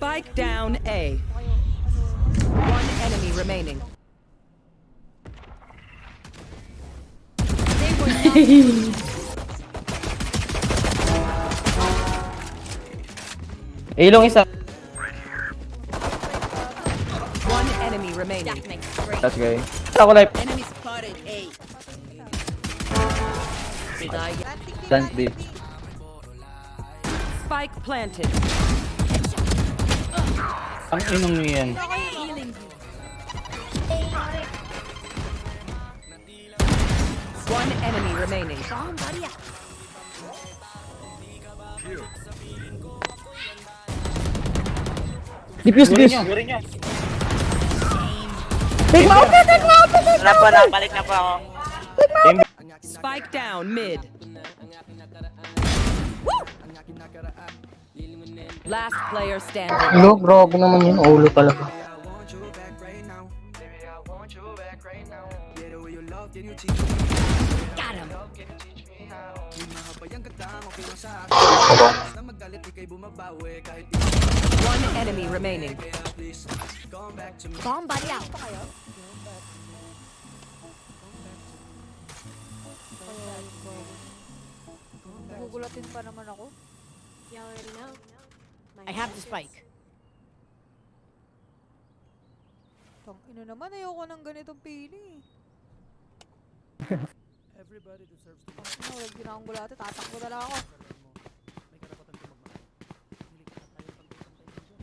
Spike down A. One enemy remaining. Ilong isa. One enemy remaining. That's gay. Ako life. Enemy spotted A. Did I get Plant B. spike planted? Ang inong niyo yan. One enemy remaining. Diffuse this. Take mo out! Take mo out! Wala po, nakabalik na po ako. Spike down mid. Last player standing. Ulo, grabe naman yun. Ulo talaga. One enemy remaining. Somebody out. Gugulatin pa naman ako. Already know. I have the spike. Tang ina naman, ayoko ng ganitong pili. Everybody deserves to Ano, huwag ginakang tatakbo na lang ako. may karapatan tumagma. Hindi ka tayo pagpapantay dyan.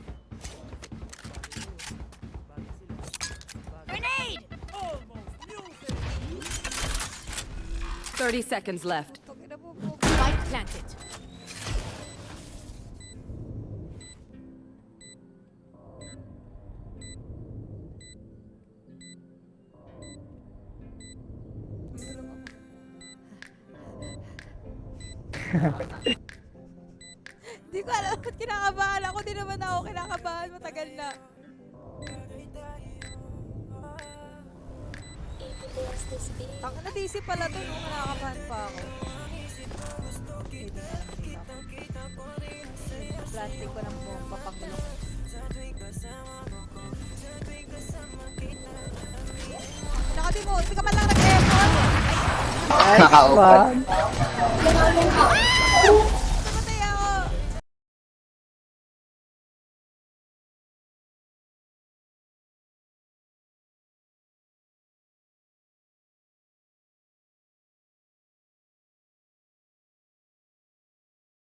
Bagay sila. Bagay. 30 seconds left. Tang ina po po. Spike planted. Hindi ko alam ba't kinakabahan ako. Di naman ako kinakabahan. Matagal na. Tang na DC pala to. No? Kinakabahan pa ako. Plastic ko ng bomba pakulong. Nakati mo, hindi ka man lang nag-aircon. Nakaupan.